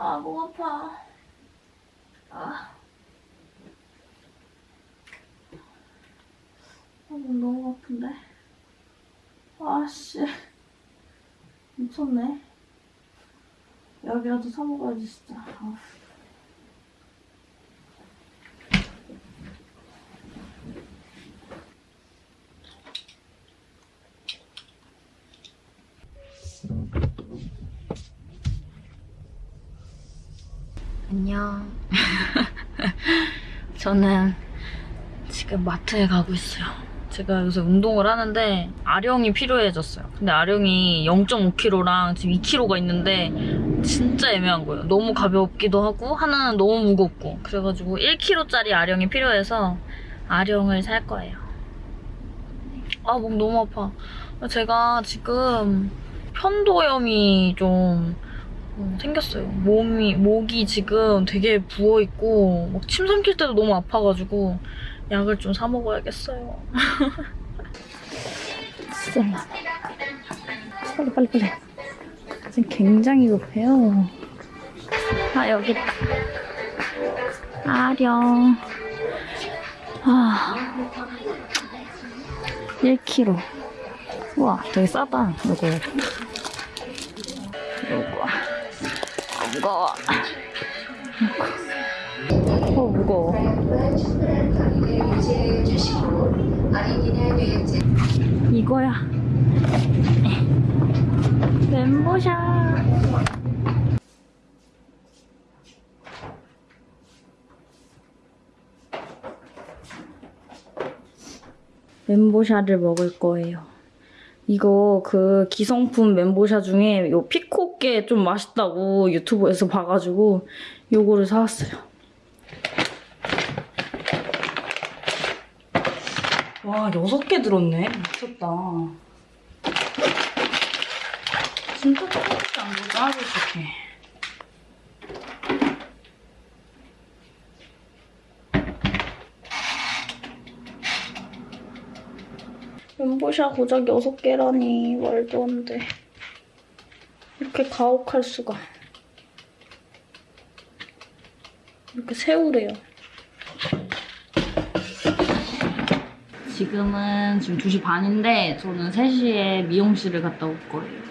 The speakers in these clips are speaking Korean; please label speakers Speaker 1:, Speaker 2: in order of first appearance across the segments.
Speaker 1: 아, 목 아파. 아. 아, 목 너무 아픈데. 아씨. 미쳤네. 약이라도 사 먹어야지, 진짜. 아. 안녕. 저는 지금 마트에 가고 있어요. 제가 요새 운동을 하는데 아령이 필요해졌어요. 근데 아령이 0.5kg랑 지금 2kg가 있는데 진짜 애매한 거예요. 너무 가볍기도 하고 하나는 너무 무겁고 그래가지고 1kg짜리 아령이 필요해서 아령을 살 거예요. 아 목 너무 아파. 제가 지금 편도염이 좀 어, 생겼어요. 몸이, 목이 지금 되게 부어 있고, 막 침 삼킬 때도 너무 아파가지고, 약을 좀 사 먹어야겠어요. 스텔라. 빨리, 빨리, 빨리. 지금 굉장히 급해요. 아, 여기 있다. 아령. 아. 1kg. 우와, 되게 싸다, 이거. 이거. 무거워. 어, 무거워. 이거야. 멘보샤. 멘보샤를 먹을 거예요. 이거 그 기성품 멘보샤 중에 요 피코 게 좀 맛있다고 유튜브에서 봐가지고 요거를 사왔어요. 와 여섯 개 들었네. 미쳤다. 진짜 조금밖에 안 들었다. 아주 좋게. 멘보샤 고작 6개라니 말도 안 돼. 이렇게 가혹할 수가. 이렇게 세우래요. 지금은 지금 2시 반인데 저는 3시에 미용실을 갔다 올 거예요.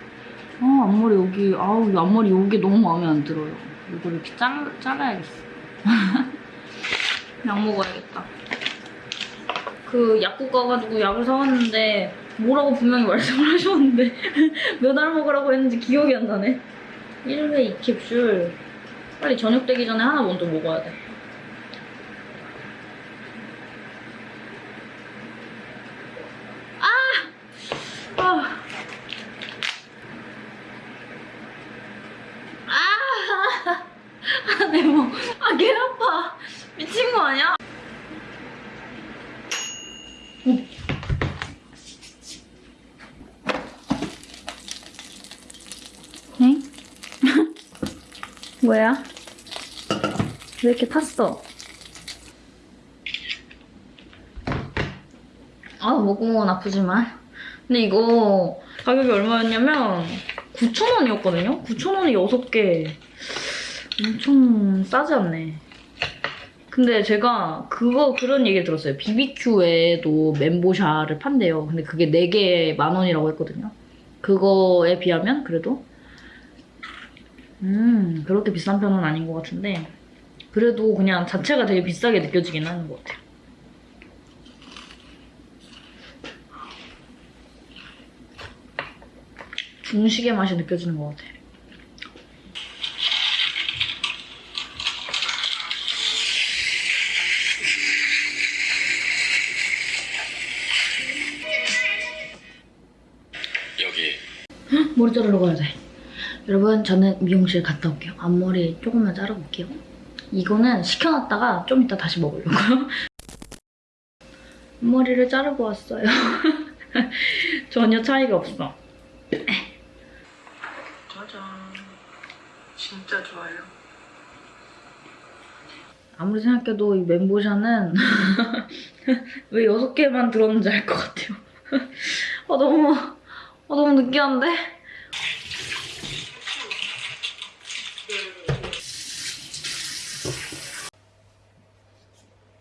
Speaker 1: 아 앞머리 여기 아우 이 앞머리 여기 너무 마음에 안 들어요. 이거를 이렇게 잘, 잘라야겠어. 약 먹어야겠다. 그 약국 가가지고 약을 사왔는데 뭐라고 분명히 말씀을 하셨는데 몇 알 먹으라고 했는지 기억이 안 나네 1회 2캡슐 빨리 저녁 되기 전에 하나 먼저 먹어야 돼 아! 아! 아! 아, 내 목. 아, 개 아파. 미친 거 아니야? 뭐야? 왜 이렇게 탔어? 아, 목구멍은 아프지만. 근데 이거 가격이 얼마였냐면 9,000원이었거든요? 9,000원이 6개. 엄청 싸지 않네. 근데 제가 그거 그런 얘기 들었어요. BBQ에도 멘보샤를 판대요. 근데 그게 4개에 만 원이라고 했거든요. 그거에 비하면 그래도 음 그렇게 비싼 편은 아닌 것 같은데 그래도 그냥 자체가 되게 비싸게 느껴지긴 하는 것 같아요. 중식의 맛이 느껴지는 것 같아.
Speaker 2: 여기
Speaker 1: 머리 자르러 가야 돼. 여러분 저는 미용실 갔다 올게요. 앞머리 조금만 자르볼게요. 이거는 식혀놨다가 좀 이따 다시 먹으려고요. 앞머리를 자르고 왔어요. 전혀 차이가 없어.
Speaker 2: 짜잔 진짜 좋아요
Speaker 1: 아무리 생각해도 이 멘보샤는 왜 여섯 개만 들었는지 알 것 같아요. 아 너무 아 너무 느끼한데?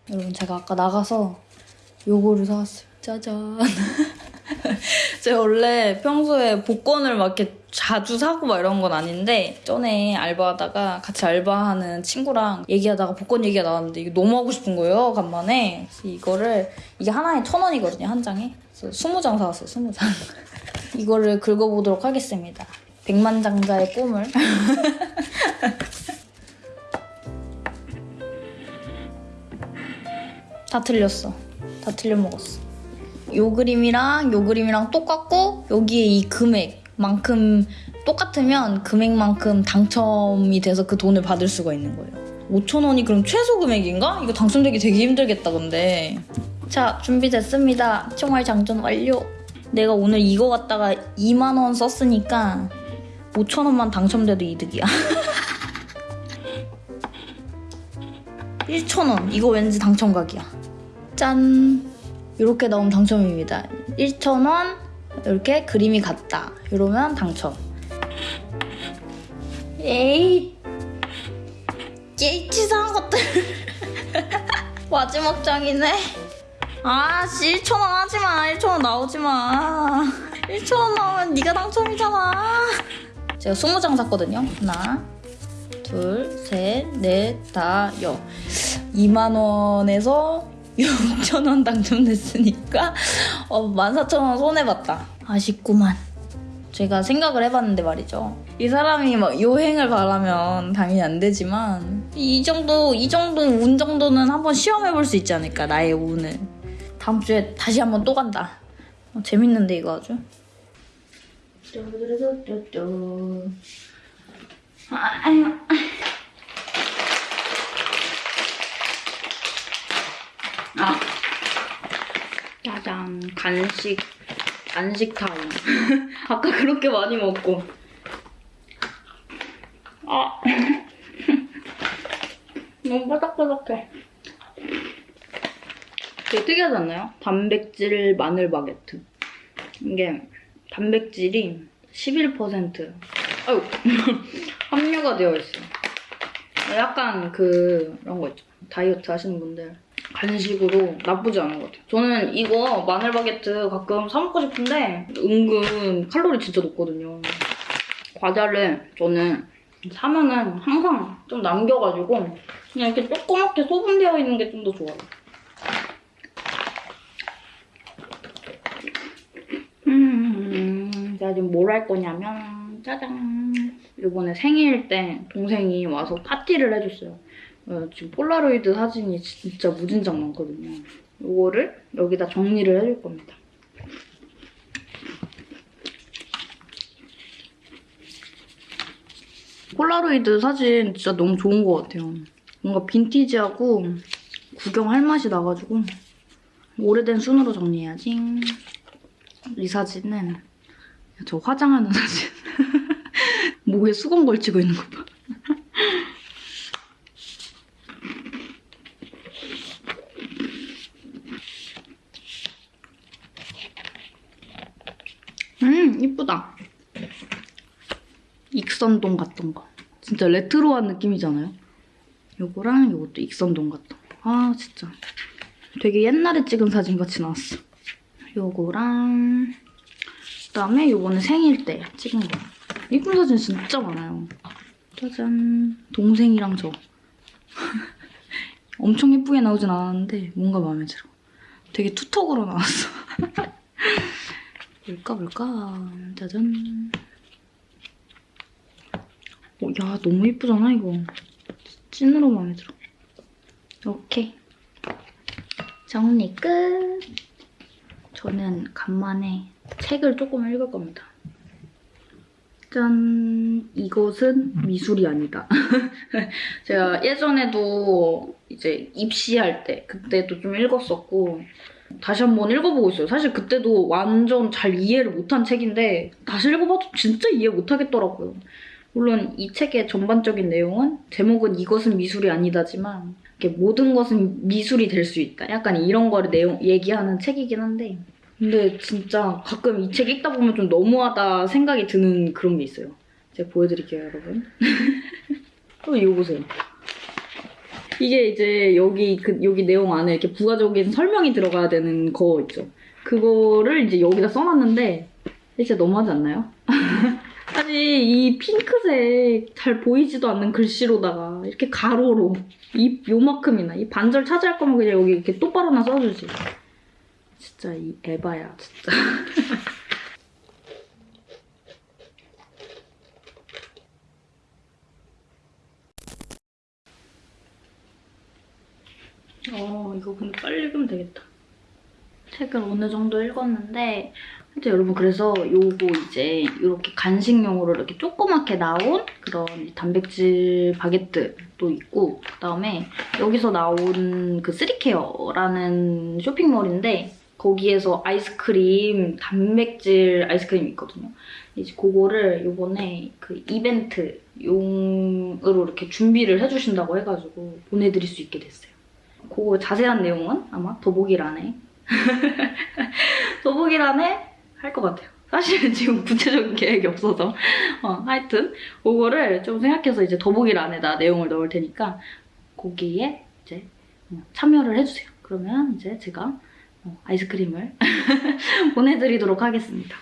Speaker 1: 여러분 제가 아까 나가서 요거를 사왔어요. 짜잔. 제가 원래 평소에 복권을 막 이렇게 자주 사고 막 이런 건 아닌데 전에 알바하다가 같이 알바하는 친구랑 얘기하다가 복권 얘기가 나왔는데 이게 너무 하고 싶은 거예요 간만에. 그래서 이거를 이게 하나에 천 원이거든요 한 장에. 그래서 스무 장 사왔어요 스무 장. 이거를 긁어보도록 하겠습니다. 백만장자의 꿈을 다 틀렸어 다 틀려 먹었어 요 그림이랑 요 그림이랑 똑같고 여기에 이 금액만큼 똑같으면 금액만큼 당첨이 돼서 그 돈을 받을 수가 있는 거예요. 5천 원이 그럼 최소 금액인가? 이거 당첨되기 되게 힘들겠다 근데. 자 준비됐습니다. 총알 장전 완료. 내가 오늘 이거 갖다가 2만 원 썼으니까 5천 원만 당첨돼도 이득이야. 1천 원 이거 왠지 당첨각이야. 짠. 이렇게 나오면 당첨입니다. 1,000원 이렇게 그림이 같다. 이러면 당첨. 에이, 에이 치사한 것들. 마지막 장이네. 아 씨 1,000원 하지 마. 1,000원 나오지 마. 1,000원 나오면 네가 당첨이잖아. 제가 20장 샀거든요. 하나, 둘, 셋, 넷, 다, 여. 2만 원에서 6,000원 당첨됐으니까 어, 14,000원 손해봤다. 아쉽구만. 제가 생각을 해봤는데 말이죠. 이 사람이 막 요행을 바라면 당연히 안 되지만 이 정도 이 정도 운 정도는 한번 시험해볼 수 있지 않을까 나의 운을. 다음 주에 다시 한번 또 간다. 어, 재밌는데 이거 아주. 아, 아유. 아. 짜잔. 간식, 간식 타임. 아까 그렇게 많이 먹고. 아. 너무 바삭바삭해. 되게 특이하지 않나요? 단백질 마늘 바게트. 이게 단백질이 11% 아유 함유가 되어 있어요. 약간 그 그런 거 있죠. 다이어트 하시는 분들 간식으로 나쁘지 않은 것 같아요. 저는 이거 마늘 바게트 가끔 사 먹고 싶은데 은근 칼로리 진짜 높거든요. 과자를 저는 사면은 항상 좀 남겨가지고 그냥 이렇게 조그맣게 소분되어 있는 게 좀 더 좋아요. 음, 제가 지금 뭘 할 거냐면 짜잔 이번에 생일 때 동생이 와서 파티를 해줬어요. 어, 지금 폴라로이드 사진이 진짜 무진장 많거든요. 이거를 여기다 정리를 해줄 겁니다. 폴라로이드 사진 진짜 너무 좋은 것 같아요. 뭔가 빈티지하고 구경할 맛이 나가지고 오래된 순으로 정리해야지. 이 사진은 저 화장하는 사진. 목에 수건 걸치고 있는 거 봐. 음, 이쁘다. 익선동 같던 거. 진짜 레트로한 느낌이잖아요. 요거랑 요것도 익선동 같던 거. 아, 진짜. 되게 옛날에 찍은 사진 같이 나왔어. 요거랑 그다음에 요번에 생일 때 찍은 거. 이쁜 사진 진짜 많아요. 짜잔. 동생이랑 저. 엄청 예쁘게 나오진 않았는데 뭔가 마음에 들어. 되게 투턱으로 나왔어. 뭘까 뭘까. 짜잔. 어, 야 너무 예쁘잖아 이거. 찐으로 마음에 들어. 오케이. 정리 끝. 저는 간만에 책을 조금 읽을 겁니다. 짠! 이것은 미술이 아니다. 제가 예전에도 이제 입시할 때, 그때도 좀 읽었었고, 다시 한번 읽어보고 있어요. 사실 그때도 완전 잘 이해를 못한 책인데, 다시 읽어봐도 진짜 이해 못하겠더라고요. 물론 이 책의 전반적인 내용은, 제목은 이것은 미술이 아니다지만, 모든 것은 미술이 될 수 있다. 약간 이런 거를 내용, 얘기하는 책이긴 한데, 근데 진짜 가끔 이 책 읽다 보면 좀 너무하다 생각이 드는 그런 게 있어요. 제가 보여드릴게요, 여러분. 또 이거 보세요. 이게 이제 여기 그 여기 내용 안에 이렇게 부가적인 설명이 들어가야 되는 거 있죠. 그거를 이제 여기다 써놨는데 진짜 너무하지 않나요? 아니 이 핑크색 잘 보이지도 않는 글씨로다가 이렇게 가로로 이 요만큼이나 이 반절 차지할 거면 그냥 여기 이렇게 똑바로나 써주지. 진짜 이 에바야 진짜. 어, 이거 근데 빨리 읽으면 되겠다. 책을 어느 정도 읽었는데, 하여튼 여러분, 그래서 요거 이제 이렇게 간식용으로 이렇게 조그맣게 나온 그런 단백질 바게트도 있고, 그 다음에 여기서 나온 그 쓰리케어라는 쇼핑몰인데, 거기에서 아이스크림, 단백질 아이스크림이 있거든요. 이제 그거를 요번에 그 이벤트 용으로 이렇게 준비를 해주신다고 해가지고 보내드릴 수 있게 됐어요. 그거 자세한 내용은 아마 더보기란에 더보기란에 할 것 같아요. 사실은 지금 구체적인 계획이 없어서 어, 하여튼 그거를 좀 생각해서 이제 더보기란에다 내용을 넣을 테니까 거기에 이제 어, 참여를 해주세요. 그러면 이제 제가 어, 아이스크림을 보내드리도록 하겠습니다.